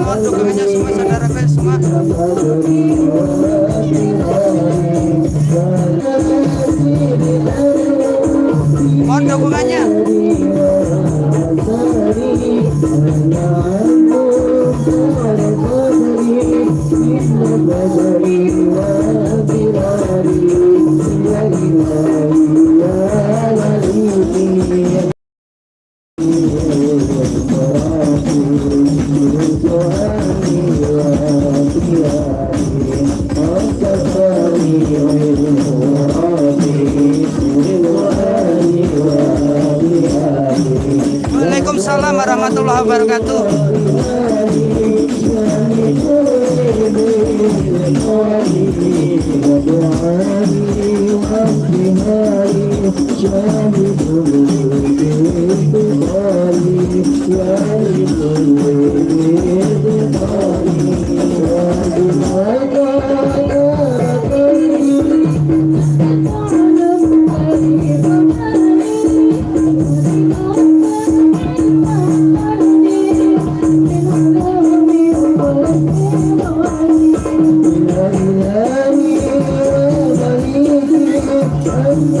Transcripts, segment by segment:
mohon dukungannya semua saudaraku semua mohon Oh,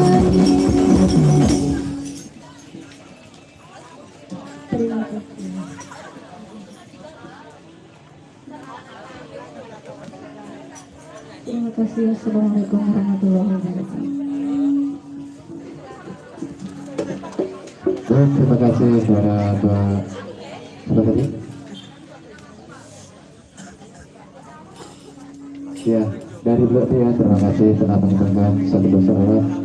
Assalamualaikum warahmatullahi wabarakatuh. Baik, terima kasih kepada Pak Siapa tadi? Ya, dari blok ya, terima kasih telah mengucapkan satu saudara.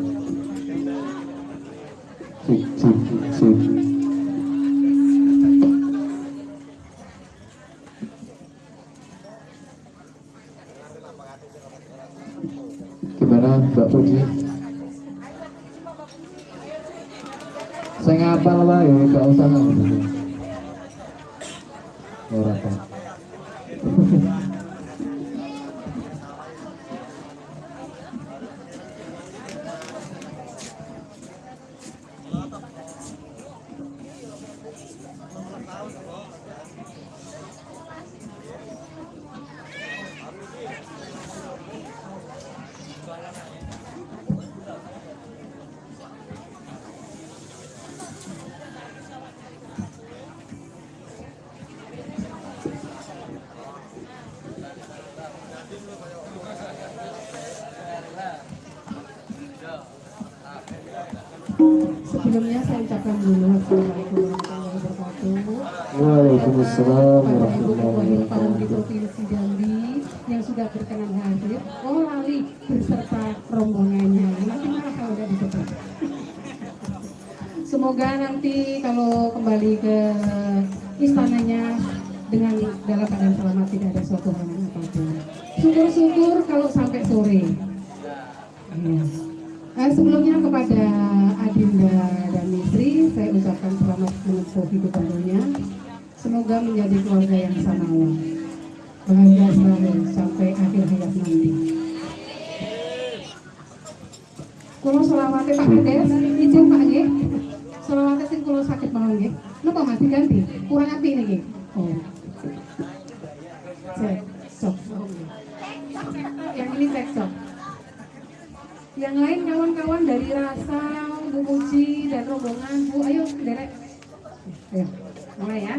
Semoga nanti kalau kembali ke istananya dengan dalam keadaan selamat tidak ada suatu hal yang apa pun. Syukur-syukur kalau sampai sore. Iya. Eh, sebelumnya kepada Adinda dan Istri, saya ucapkan selamat menempuh hidup tentunya. Semoga menjadi keluarga yang samawa. Bahagia selalu sampai akhir hayat nanti. Kulo selawate Pak Kades, izin Pak nggih. Selawate sing kulo sakit mau nggih. Napa Mas diganti? Kurang api niki. Oh. Sok. Yang ini cek sok. Yang lain kawan-kawan dari Rasa, Bu Muji, dan rombongan Bu, ayo derek. Ayo, mulai. Ya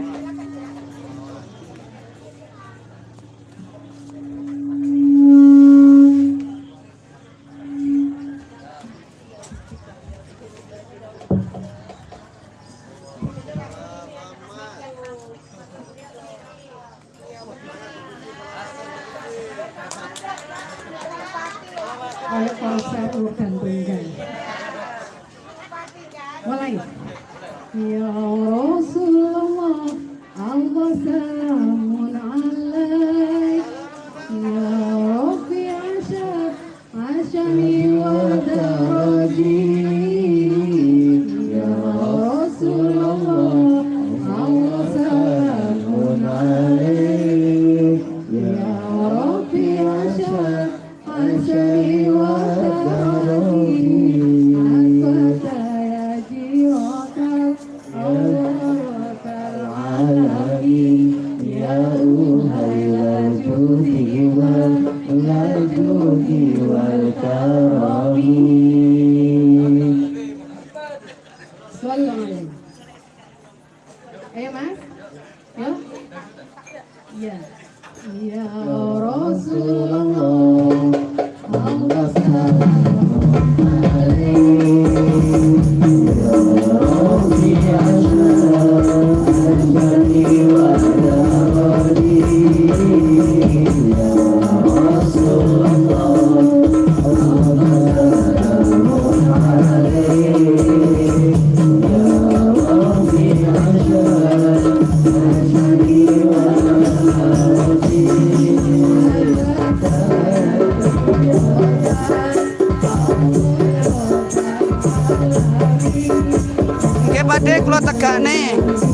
Allah Oke Pakde kula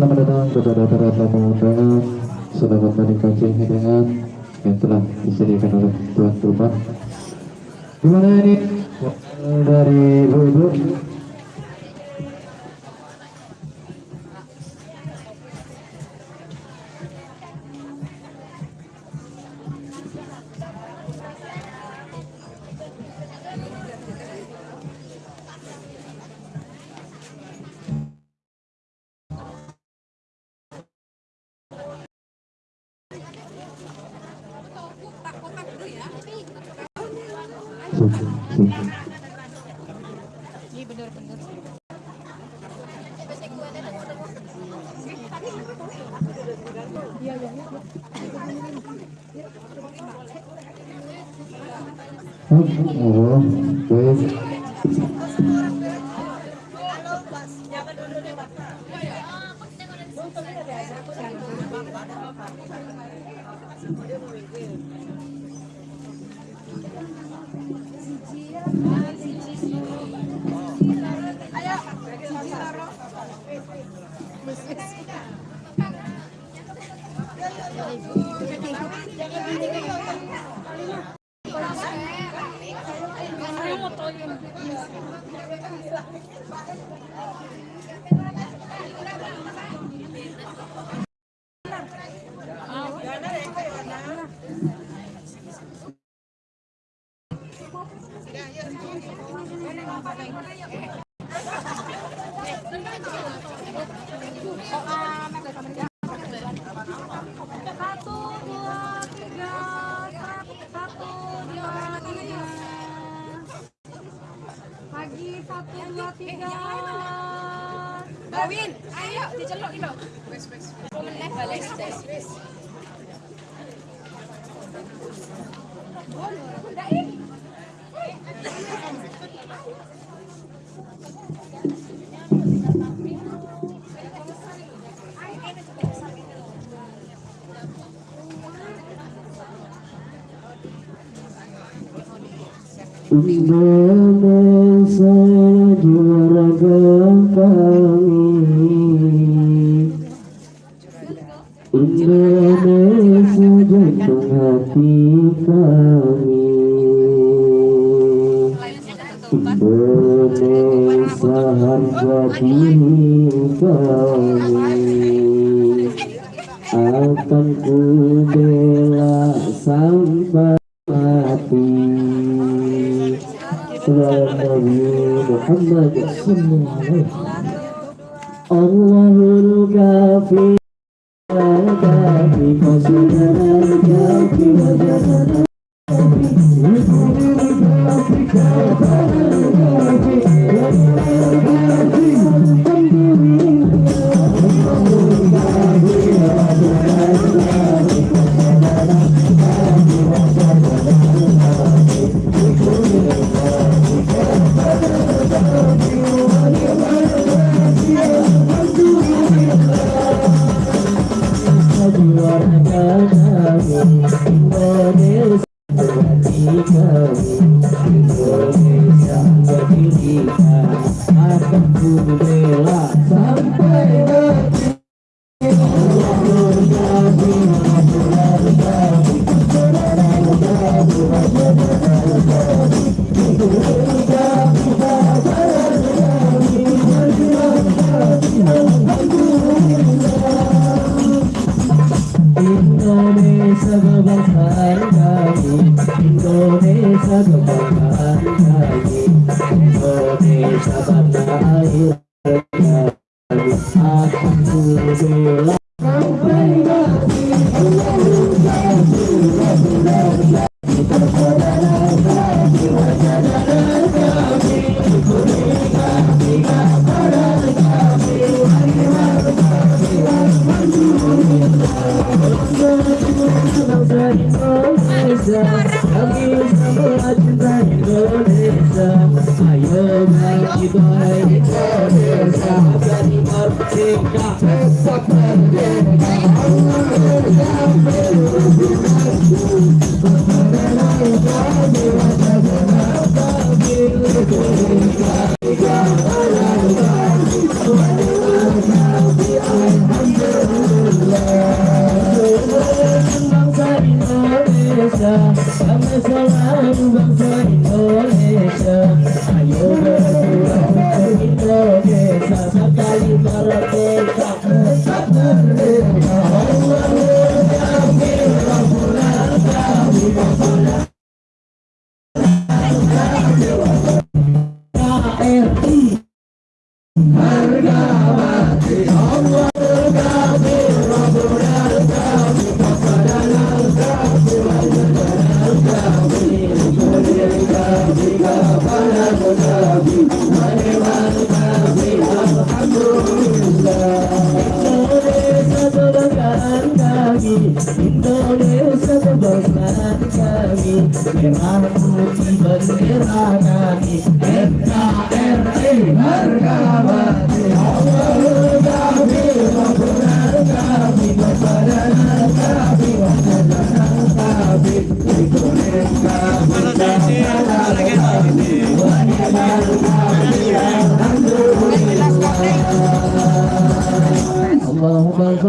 selamat datang kepada para tamu undangan, selamat menikmati hidangan yang telah disediakan oleh tuan rumah. gimana ini? Dari ibu-ibu Siji Rabbana salatu Rabbana sejatkan hati kami Rabbana saharga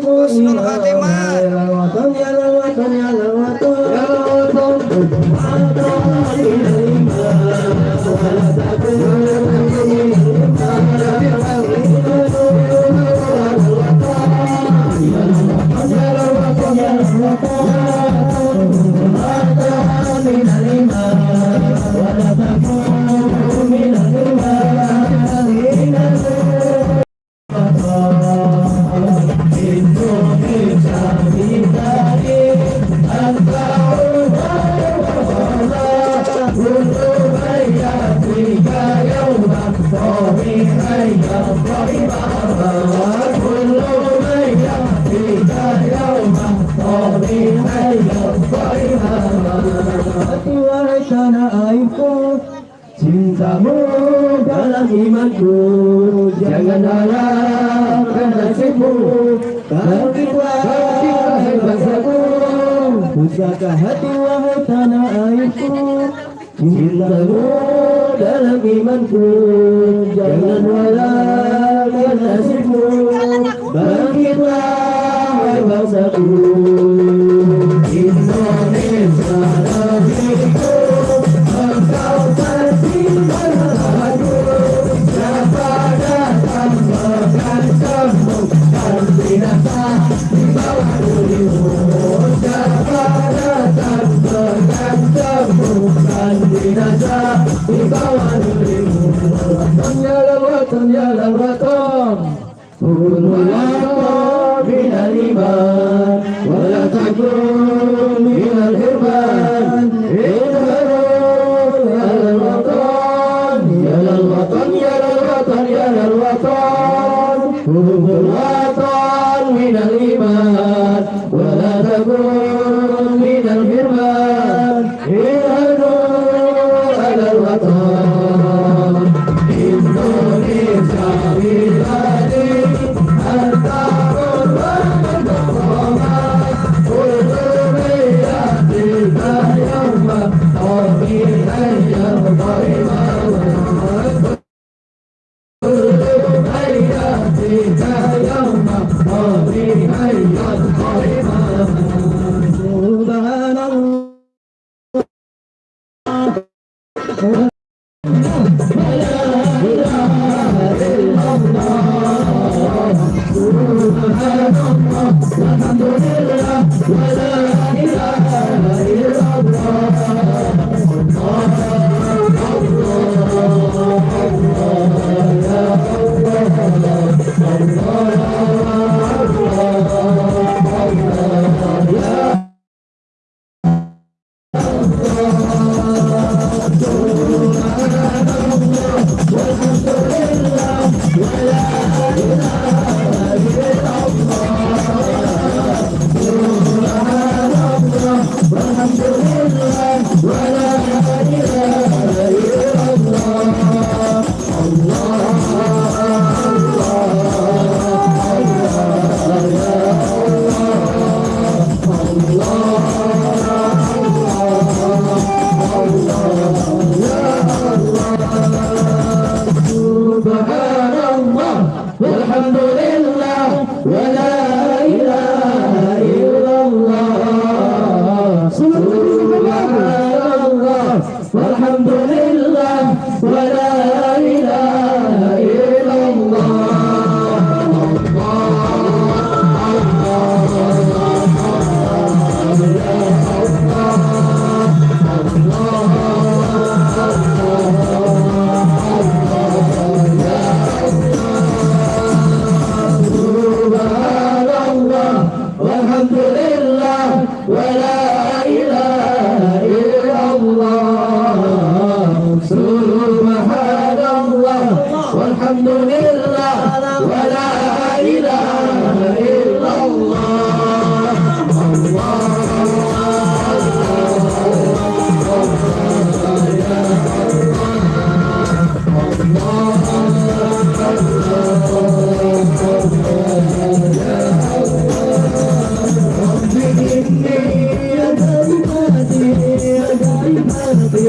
Husnul Khatimah. Hati wahai tanah airku Cintamu dalam imanku Jangan harapkan nasibmu Kalau kita bangsaku Pusaka hati wahai tanah airku Cintamu dalam imanku Jangan harap الله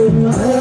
음.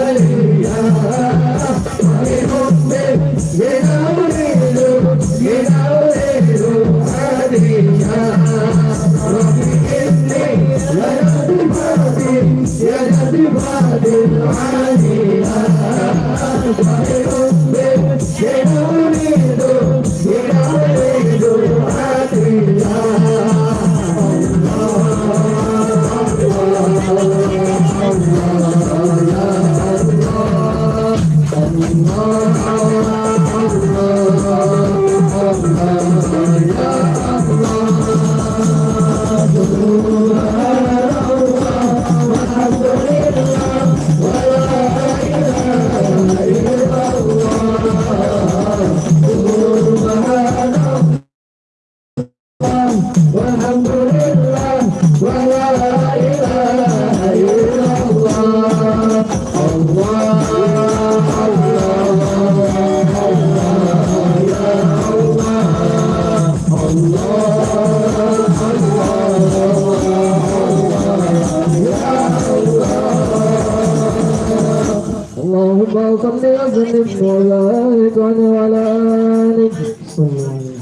وسلم وبارك على آلك صلى الله عليه وسلم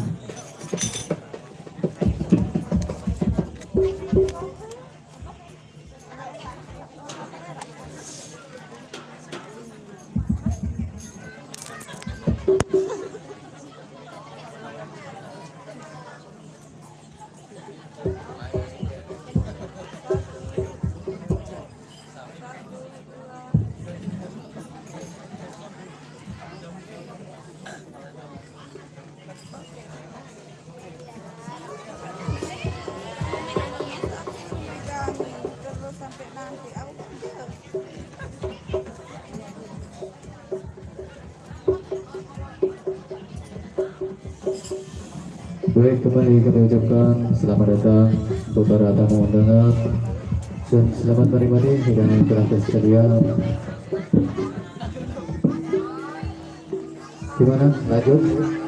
dan selamat menikmati hidangan gratis sekalian. Gimana? Lanjut?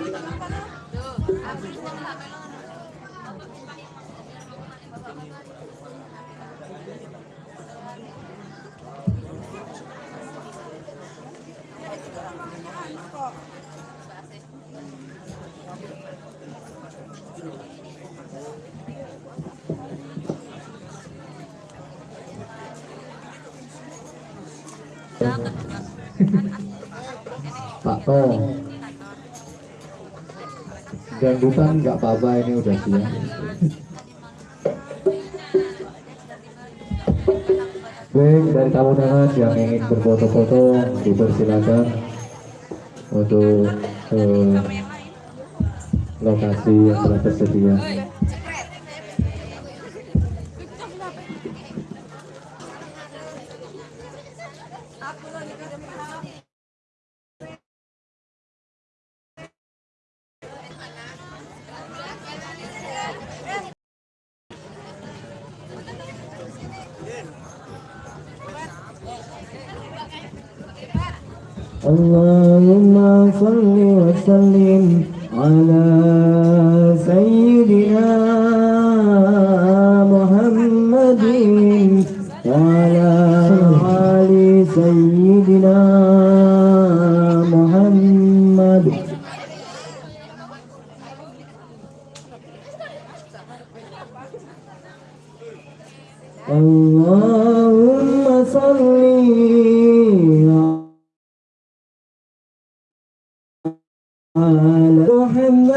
To Dangdutan nggak apa-apa ini udah siap Baik, dari tamu undangan yang ingin berfoto-foto dipersilakan untuk ke lokasi yang telah tersedia. وسلم على على محمد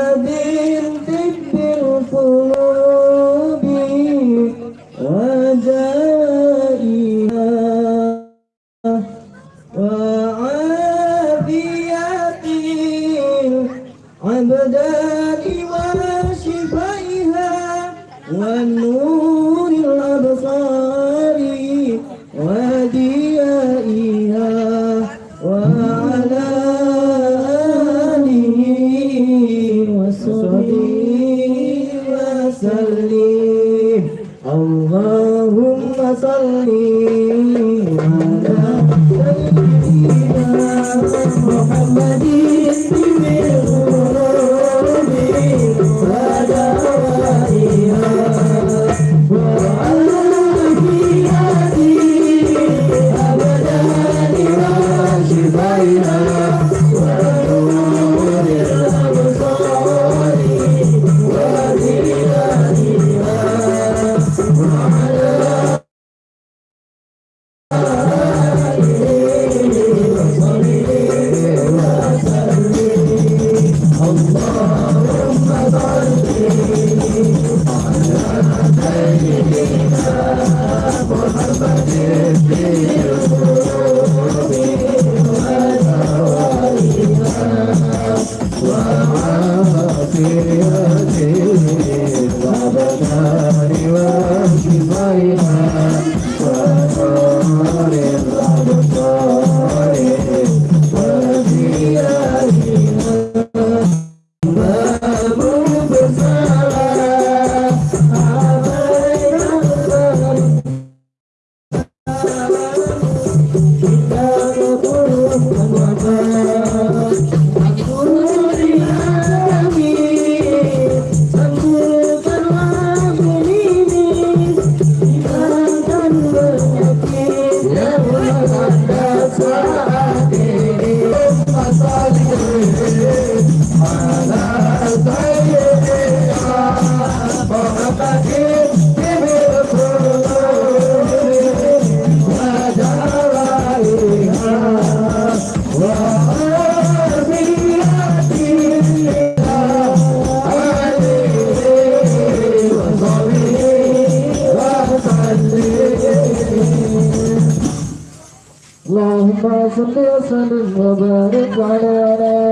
Allah'a salli ve sellim ve barik aleyhi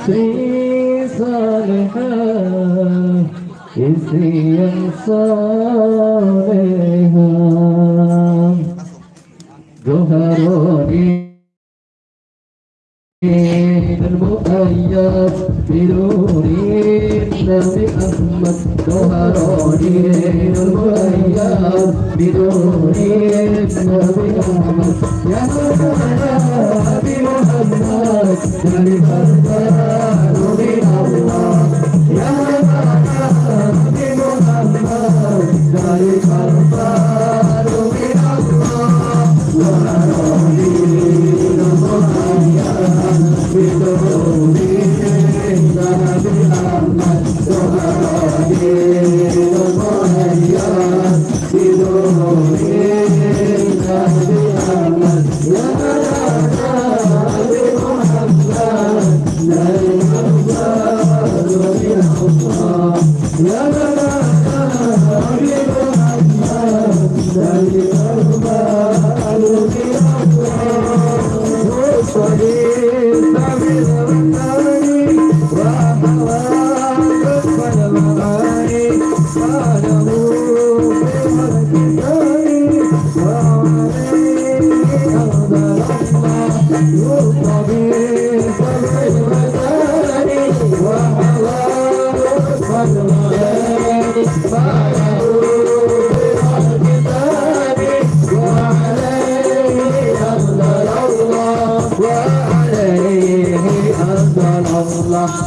istri salehah Istri yang salehah أياس بنوري نبي أحمد ظهراني المؤيد بنوري نبي أحمد. يا نبي محمد نبي حسن نبي الله يا نبي محمد نبي حسن نبي الله ظهراني المؤيد Thank you.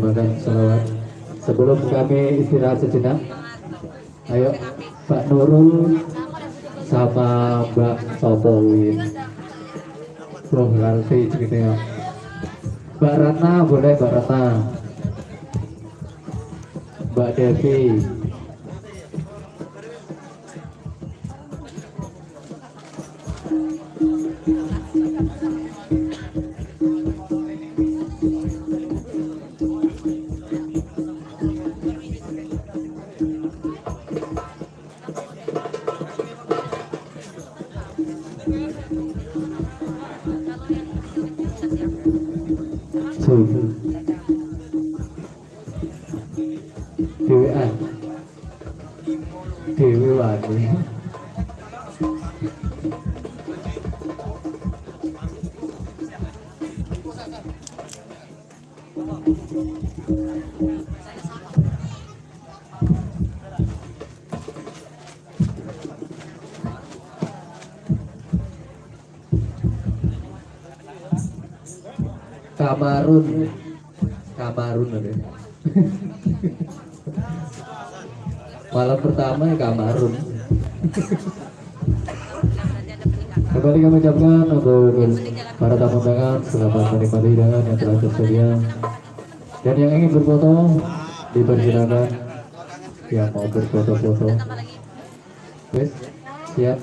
menyumbangkan sholawat sebelum kami istirahat sejenak ayo Mbak Nurul sama Mbak Sopowin. Bro ngerti ceritanya Mbak Ratna boleh Mbak Ratna? Mbak Devi untuk para tamu undangan selamat menikmati hidangan yang telah tersedia. Dan yang ingin berfoto dipersilakan. Yang mau berfoto-foto. Wes, siap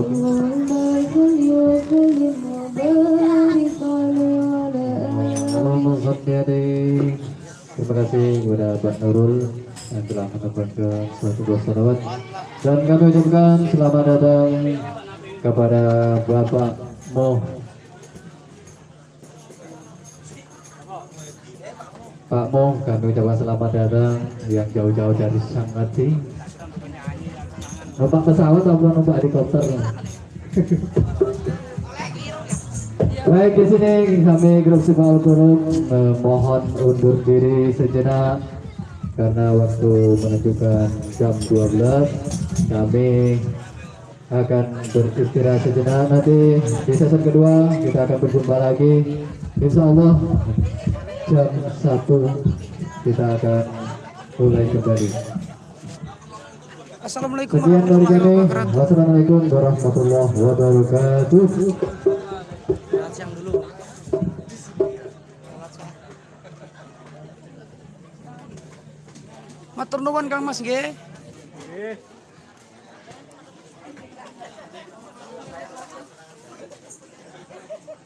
Terima kasih kepada Pak Nurul yang telah menempatkan suatu buah salawat dan kami ucapkan selamat datang kepada Bapak Mo Pak Mo kami ucapkan selamat datang yang jauh-jauh dari Sangati numpak pesawat atau numpak helikopter? Baik di sini kami grup Sifal Kurung eh, mohon undur diri sejenak karena waktu menunjukkan jam 12 kami akan beristirahat sejenak. Nanti di sesi kedua kita akan berjumpa lagi. Insya Allah jam 1 kita akan mulai kembali Assalamualaikum warahmatullahi wabarakatuh. Wassalamualaikum warahmatullahi wabarakatuh siang dulu. Matur nuwun Kang Mas nggih.